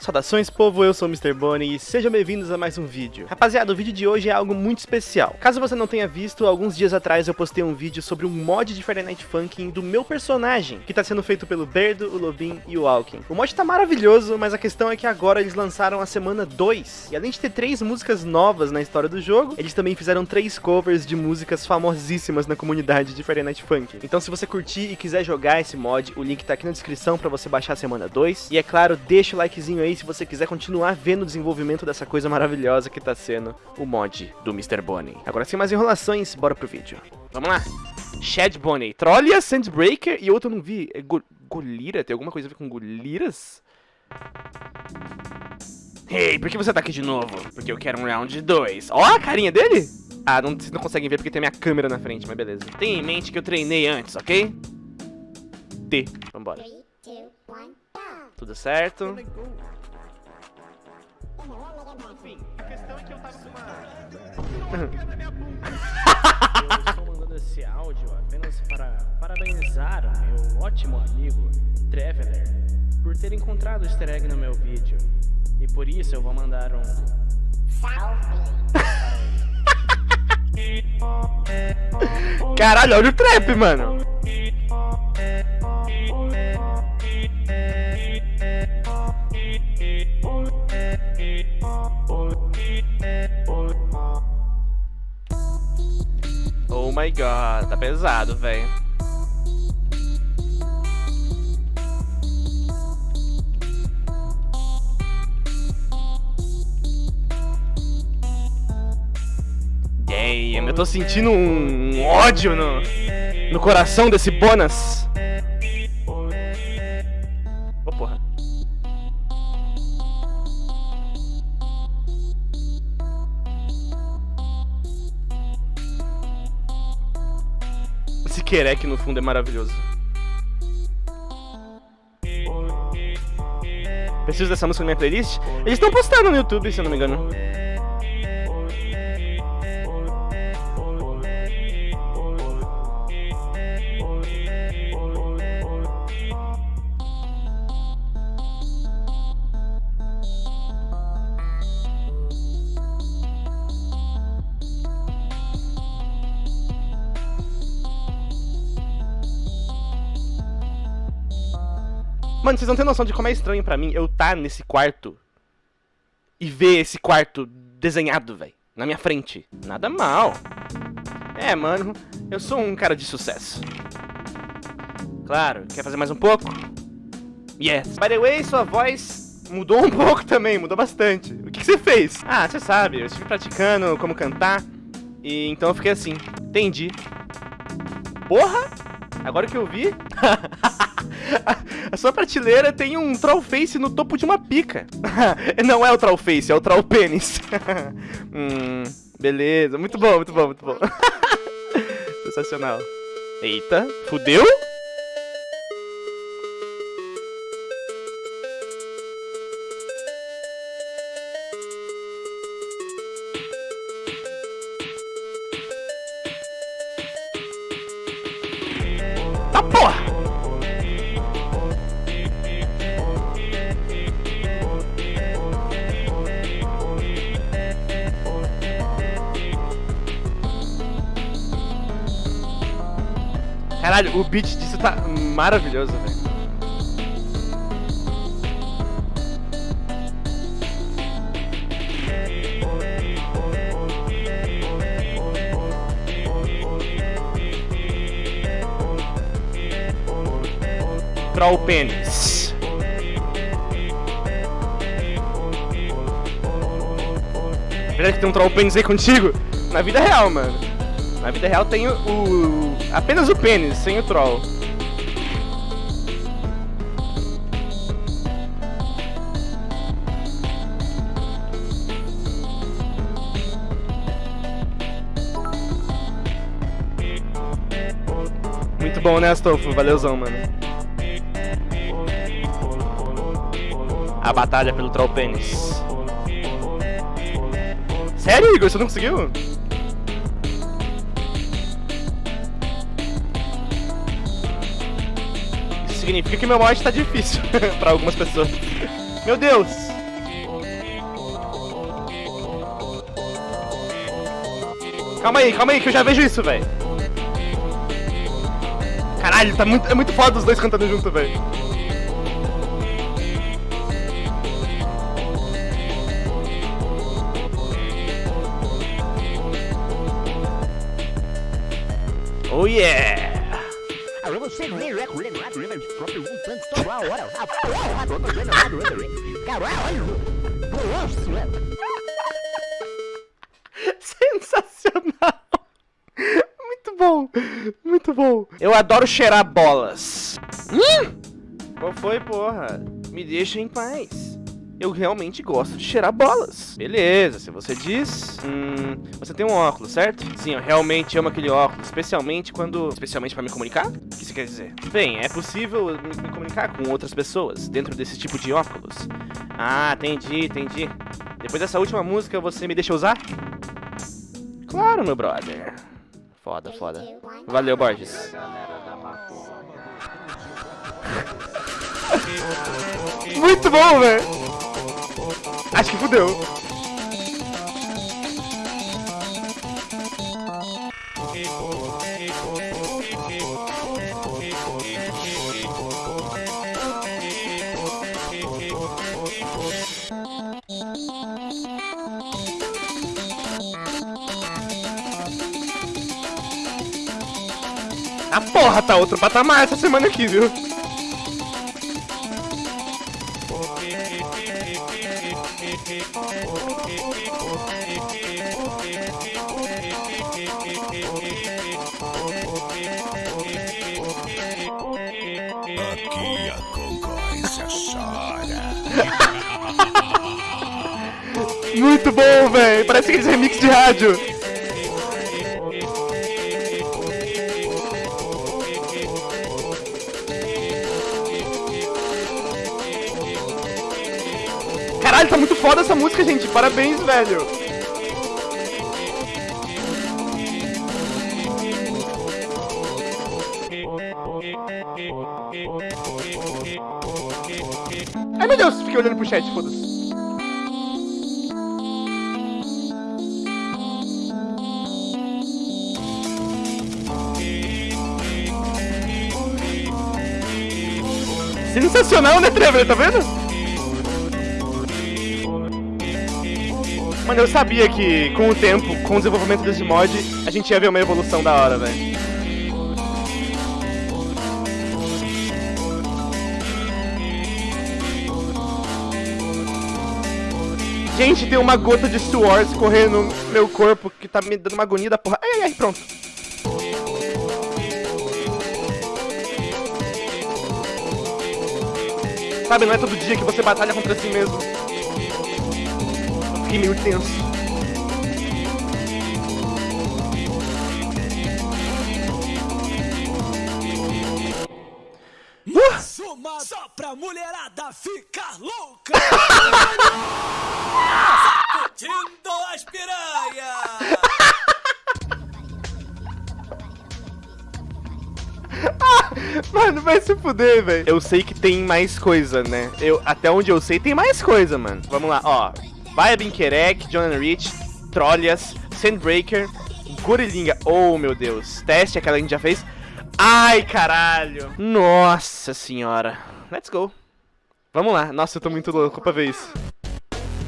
Saudações povo, eu sou o Mr. Bonnie e sejam bem-vindos a mais um vídeo. Rapaziada, o vídeo de hoje é algo muito especial. Caso você não tenha visto, alguns dias atrás eu postei um vídeo sobre um mod de Friday Night Funkin' do meu personagem, que tá sendo feito pelo Berdo, o Lobin e o Alkin. O mod tá maravilhoso, mas a questão é que agora eles lançaram a semana 2, e além de ter três músicas novas na história do jogo, eles também fizeram três covers de músicas famosíssimas na comunidade de Friday Night Funkin'. Então se você curtir e quiser jogar esse mod, o link tá aqui na descrição pra você baixar a semana 2, e é claro, deixa o likezinho aí se você quiser continuar vendo o desenvolvimento dessa coisa maravilhosa que tá sendo o mod do Mr. Bonnie. Agora sem mais enrolações, bora pro vídeo. Vamos lá! Shed Bonnie, Trollia, Sandbreaker e outro eu não vi. É Go Golira? Tem alguma coisa a ver com Goliras? Ei, por que você tá aqui de novo? Porque eu quero um round 2. Ó a carinha dele! Ah, não, vocês não conseguem ver porque tem minha câmera na frente, mas beleza. Tenha em mente que eu treinei antes, ok? T. Vambora. Tudo certo. Enfim, a questão é que eu tava com uma... Eu estou mandando esse áudio apenas para parabenizar o meu ótimo amigo Traveler por ter encontrado o easter egg no meu vídeo. E por isso eu vou mandar um Caralho, olha o trap, mano. My god, tá pesado, velho. Damn, eu tô sentindo um ódio no, no coração desse Bonas. Esse Querec no fundo é maravilhoso. Preciso dessa música na minha playlist? Eles estão postando no YouTube, se eu não me engano. Mano, vocês não têm noção de como é estranho pra mim eu estar tá nesse quarto e ver esse quarto desenhado, velho, na minha frente. Nada mal. É, mano, eu sou um cara de sucesso. Claro, quer fazer mais um pouco? Yes. By the way, sua voz mudou um pouco também, mudou bastante. O que, que você fez? Ah, você sabe, eu estive praticando como cantar, e então eu fiquei assim. Entendi. Porra! Agora que eu vi... A sua prateleira tem um Trollface no topo de uma pica. Não é o Trollface, é o Trollpênis. hum, beleza, muito bom, muito bom, muito bom. Sensacional. Eita, fudeu? Caralho, o beat disso tá maravilhoso, velho. Troll pênis. Verdade que tem um troll pênis aí contigo? Na vida real, mano. Na vida real tem o, o apenas o pênis, sem o troll. Muito bom, né, Astolfo? Valeuzão, mano. A batalha pelo troll pênis. Sério, Igor? Você não conseguiu? Significa que meu mod tá difícil pra algumas pessoas. Meu Deus! Calma aí, calma aí, que eu já vejo isso, velho. Caralho, tá muito, é muito foda os dois cantando junto, velho. Oh yeah! Sensacional! Muito bom, muito bom. Eu adoro cheirar bolas. Hum? Qual foi, porra? Me deixa em paz. Eu realmente gosto de cheirar bolas. Beleza, se você diz... Hum, você tem um óculos, certo? Sim, eu realmente amo aquele óculos, especialmente quando... Especialmente para me comunicar? O que isso quer dizer? Bem, é possível me comunicar com outras pessoas dentro desse tipo de óculos. Ah, entendi, entendi. Depois dessa última música, você me deixa usar? Claro, meu brother. Foda, foda. Valeu, Borges. Muito bom, velho. Acho que fudeu. A porra, tá outro patamar essa semana aqui, viu? Aqui a concorrência chora. Muito bom, velho. Parece aqueles remix de rádio. Caralho, tá muito foda essa música, gente. Parabéns, velho. Ai, meu Deus, fiquei olhando pro chat, foda-se. Sensacional, né, Trevor? Tá vendo? Mano, eu sabia que com o tempo, com o desenvolvimento desse mod, a gente ia ver uma evolução da hora, velho. Gente, tem uma gota de suor escorrendo no meu corpo que tá me dando uma agonia da porra. Ai, ai, ai, pronto. Sabe, não é todo dia que você batalha contra si mesmo. Fiquei meio tenso. Uh! Só pra mulherada ficar louca. Sacudindo as piranhas. Mano, vai se fuder, velho. Eu sei que tem mais coisa, né? Eu, até onde eu sei, tem mais coisa, mano. Vamos lá, ó. Baia Binkerek, John Rich, Trollias, Sandbreaker, Gorilinga. Oh, meu Deus. Teste, aquela que a gente já fez. Ai, caralho. Nossa senhora. Let's go. Vamos lá. Nossa, eu tô muito louco pra ver isso.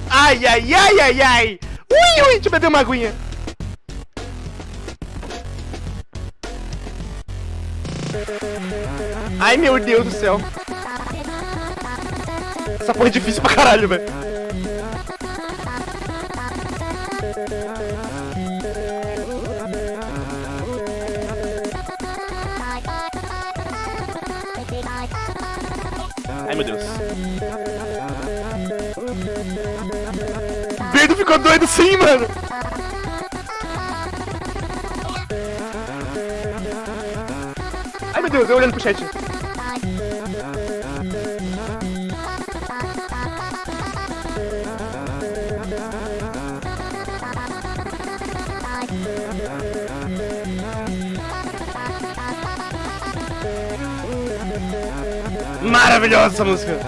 Ai, ai, ai, ai, ai. Ui, ui, deixa eu beber uma aguinha. Ai, meu Deus do céu. Essa porra é difícil pra caralho, velho. Meu Deus. Beto ficou doido sim, mano. Ai, meu Deus, eu olhando pro chat. Maravilhosa essa música!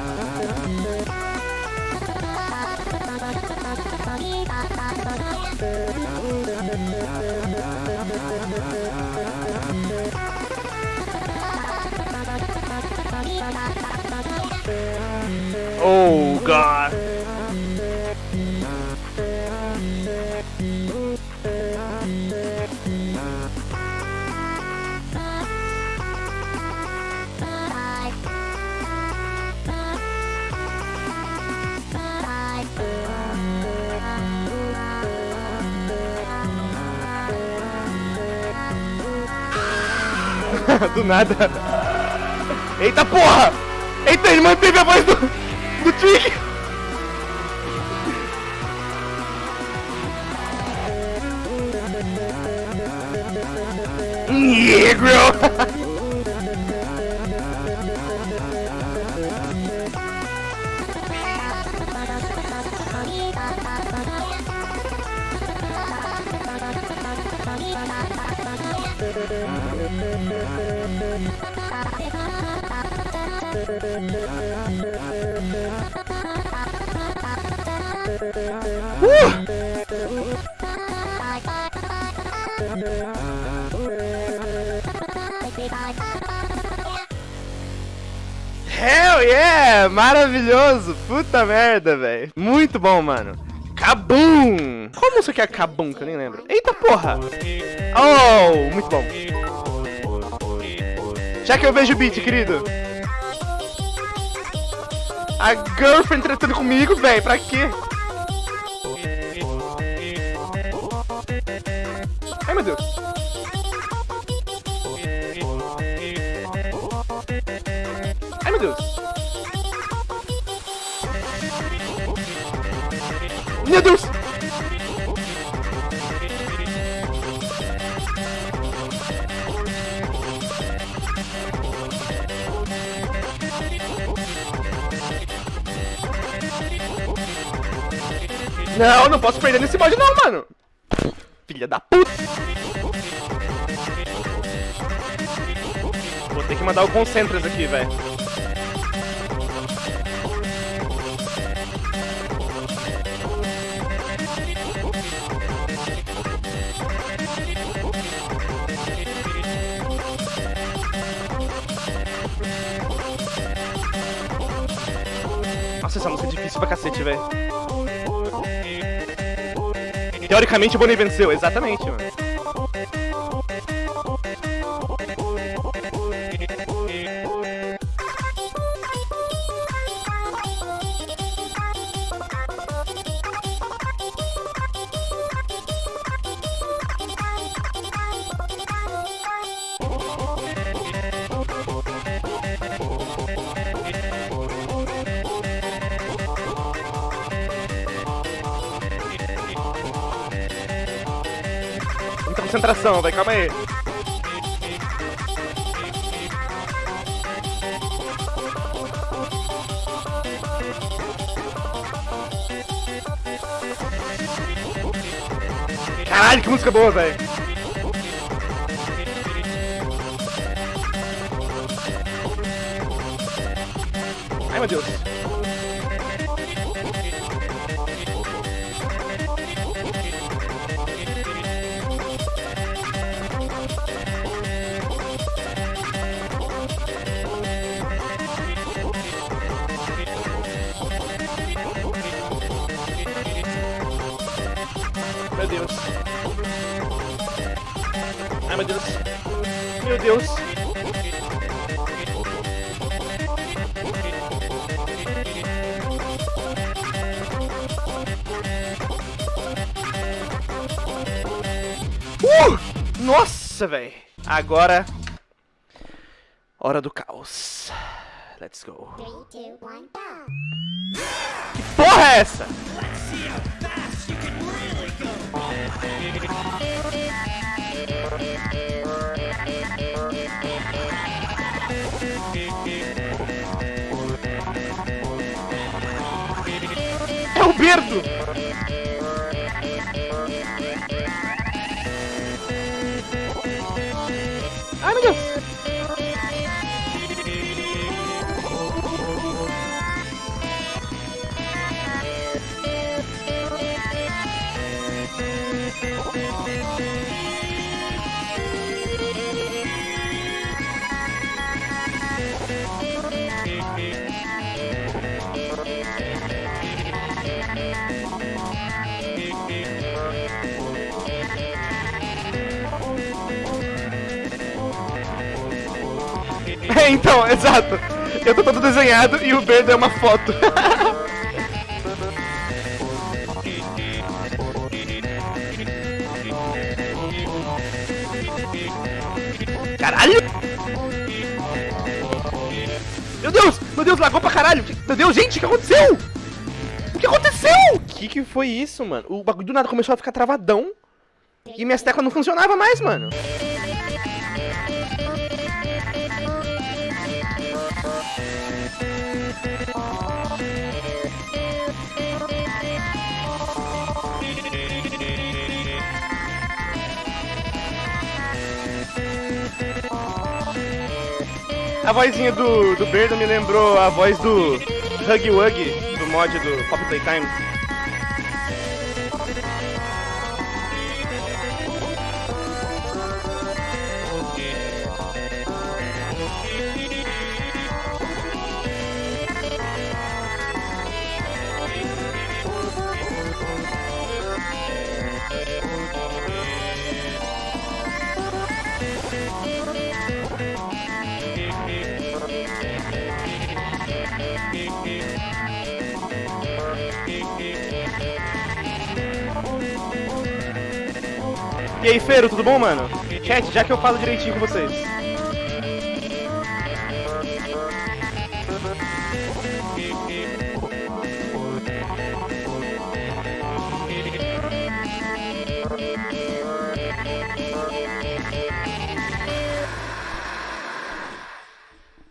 Oh, God! do nada. Eita porra! Eita, ele manteve a voz do, do Trick! Negro! Hell yeah! Maravilhoso! Puta merda, velho. Muito bom, mano. Kabum! Qual música é Kabum, que eu nem lembro? Eita porra! Oh, muito bom. Já que eu vejo o beat, querido. A girlfriend tratando comigo, velho. Pra quê? Meu Deus. Não, não posso perder nesse mod não, mano. Filha da puta. Vou ter que mandar o Concentras aqui, velho. Nossa, essa música é difícil pra cacete, velho. Teoricamente o Bonnie venceu, exatamente, mano. Concentração, vai, calma aí. Caralho, que música boa, velho. Deus. Uh! Nossa, velho. Agora... Hora do caos. Let's go. Que porra é essa? É É, então, exato. Eu tô todo desenhado e o Berdo é uma foto. Caralho! Meu Deus! Meu Deus, lagou pra caralho! Meu Deus, gente, o que aconteceu? O que aconteceu? O que que foi isso, mano? O bagulho do nada começou a ficar travadão. E minhas teclas não funcionavam mais, mano. A vozinha do, do Berdo me lembrou a voz do Huggy Wuggy, do mod do Pop Playtime. E aí, Feiro, tudo bom, mano? Chat, já que eu falo direitinho com vocês.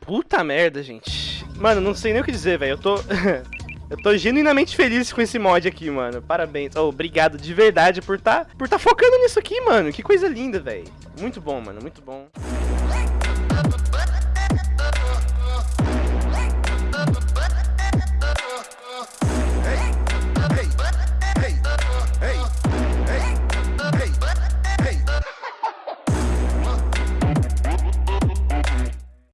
Puta merda, gente. Mano, não sei nem o que dizer, velho. Eu tô. Eu tô genuinamente feliz com esse mod aqui, mano. Parabéns. Oh, obrigado de verdade por tá, por tá focando nisso aqui, mano. Que coisa linda, velho. Muito bom, mano. Muito bom.